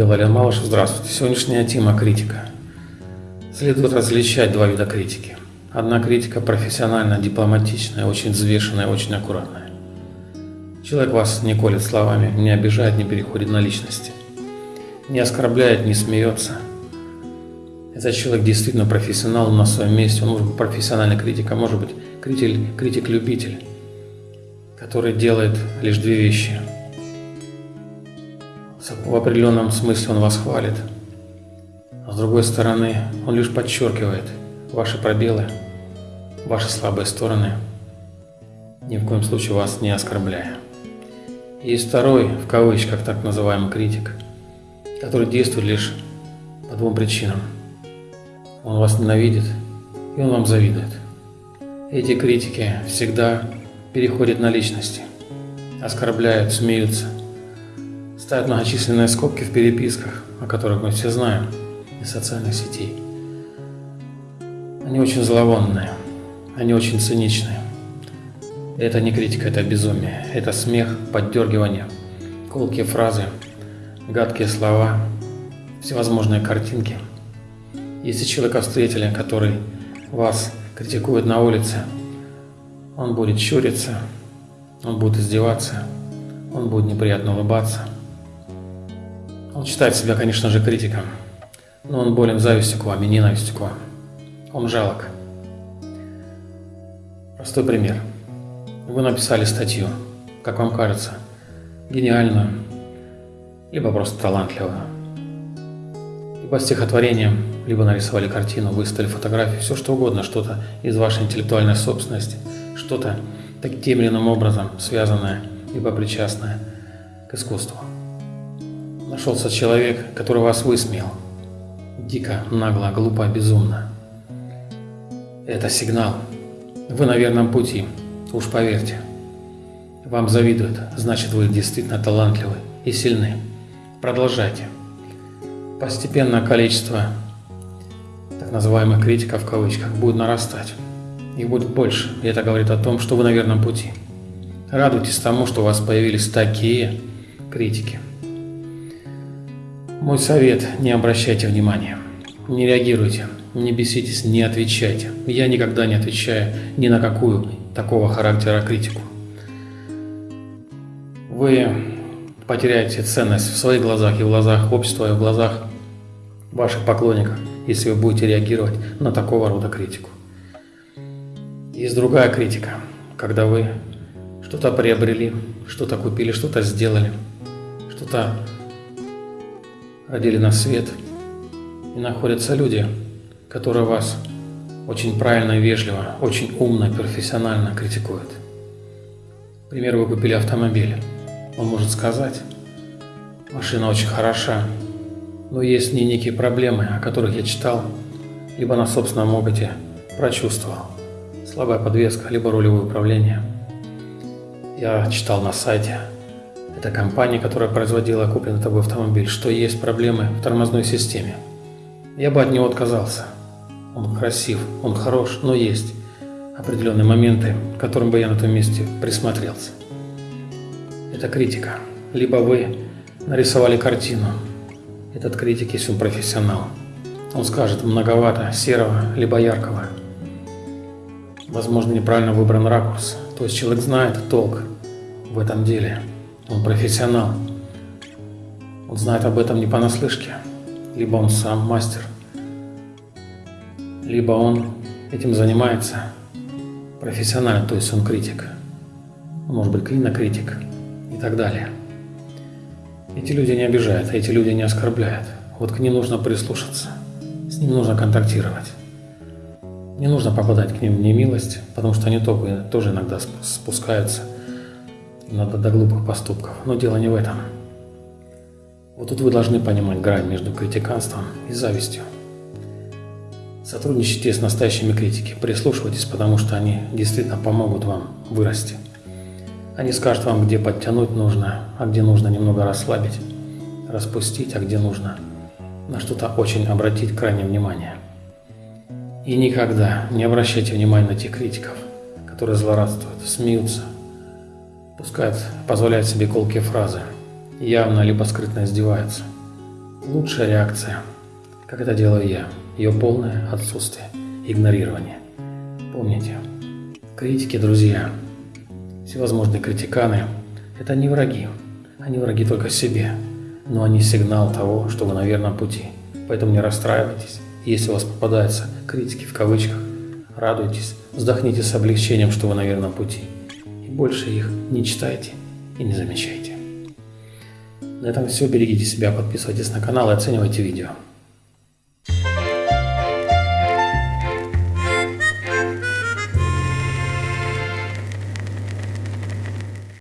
Валерий Малышев, здравствуйте. Сегодняшняя тема – критика. Следует различать два вида критики. Одна критика профессионально, дипломатичная, очень взвешенная, очень аккуратная. Человек вас не колет словами, не обижает, не переходит на личности. Не оскорбляет, не смеется. Этот человек действительно профессионал на своем месте. Он может быть профессиональный критик, а может быть критик-любитель, который делает лишь две вещи – в определенном смысле он вас хвалит. А с другой стороны, он лишь подчеркивает ваши пробелы, ваши слабые стороны, ни в коем случае вас не оскорбляя. Есть второй, в кавычках так называемый критик, который действует лишь по двум причинам. Он вас ненавидит, и он вам завидует. Эти критики всегда переходят на личности, оскорбляют, смеются – ставят многочисленные скобки в переписках, о которых мы все знаем, из социальных сетей. Они очень зловонные, они очень циничные. Это не критика, это безумие, это смех, поддергивание, колкие фразы, гадкие слова, всевозможные картинки. Если человека встретили, который вас критикует на улице, он будет щуриться, он будет издеваться, он будет неприятно улыбаться – он считает себя, конечно же, критиком, но он болен завистью к вам и ненавистью к вам. Он жалок. Простой пример. Вы написали статью, как вам кажется, гениальную, либо просто талантливую. Либо стихотворением, либо нарисовали картину, выставили фотографию, все что угодно, что-то из вашей интеллектуальной собственности, что-то таким или иным образом связанное, либо причастное к искусству. Нашелся человек, который вас высмеял. Дико, нагло, глупо, безумно. Это сигнал. Вы на верном пути, уж поверьте. Вам завидуют, значит вы действительно талантливы и сильны. Продолжайте. Постепенно количество так называемых критиков в кавычках будет нарастать. Их будет больше, и это говорит о том, что вы на верном пути. Радуйтесь тому, что у вас появились такие критики. Мой совет – не обращайте внимания, не реагируйте, не беситесь, не отвечайте. Я никогда не отвечаю ни на какую такого характера критику. Вы потеряете ценность в своих глазах и в глазах общества, и в глазах ваших поклонников, если вы будете реагировать на такого рода критику. Есть другая критика, когда вы что-то приобрели, что-то купили, что-то сделали, что-то родили на свет, и находятся люди, которые вас очень правильно и вежливо, очень умно и профессионально критикуют. К примеру, вы купили автомобиль. Он может сказать, машина очень хороша, но есть в некие проблемы, о которых я читал, либо на собственном опыте прочувствовал. Слабая подвеска, либо рулевое управление. Я читал на сайте, это компания, которая производила купленный тобой автомобиль, что есть проблемы в тормозной системе. Я бы от него отказался. Он красив, он хорош, но есть определенные моменты, к которым бы я на том месте присмотрелся. Это критика. Либо вы нарисовали картину. Этот критик, если он профессионал, он скажет многовато серого, либо яркого. Возможно, неправильно выбран ракурс. То есть человек знает толк в этом деле. Он профессионал. Он знает об этом не понаслышке. Либо он сам мастер, либо он этим занимается профессионально, то есть он критик. Может быть клинокритик и так далее. Эти люди не обижают, эти люди не оскорбляют. Вот к ним нужно прислушаться, с ним нужно контактировать. Не нужно попадать к ним в немилость, потому что они тоже иногда спускаются надо до глупых поступков. Но дело не в этом. Вот тут вы должны понимать грань между критиканством и завистью. Сотрудничайте с настоящими критиками, прислушивайтесь, потому что они действительно помогут вам вырасти. Они скажут вам, где подтянуть нужно, а где нужно немного расслабить, распустить, а где нужно на что-то очень обратить крайнее внимание. И никогда не обращайте внимания на тех критиков, которые злорадствуют, смеются, пускают, позволяют себе колкие фразы, явно либо скрытно издеваются. Лучшая реакция, как это делаю я, ее полное отсутствие, игнорирование. Помните, критики, друзья, всевозможные критиканы – это не враги, они враги только себе, но они сигнал того, что вы на верном пути. Поэтому не расстраивайтесь, если у вас попадаются критики в кавычках, радуйтесь, вздохните с облегчением, что вы на верном пути. Больше их не читайте и не замечайте. На этом все. Берегите себя, подписывайтесь на канал и оценивайте видео.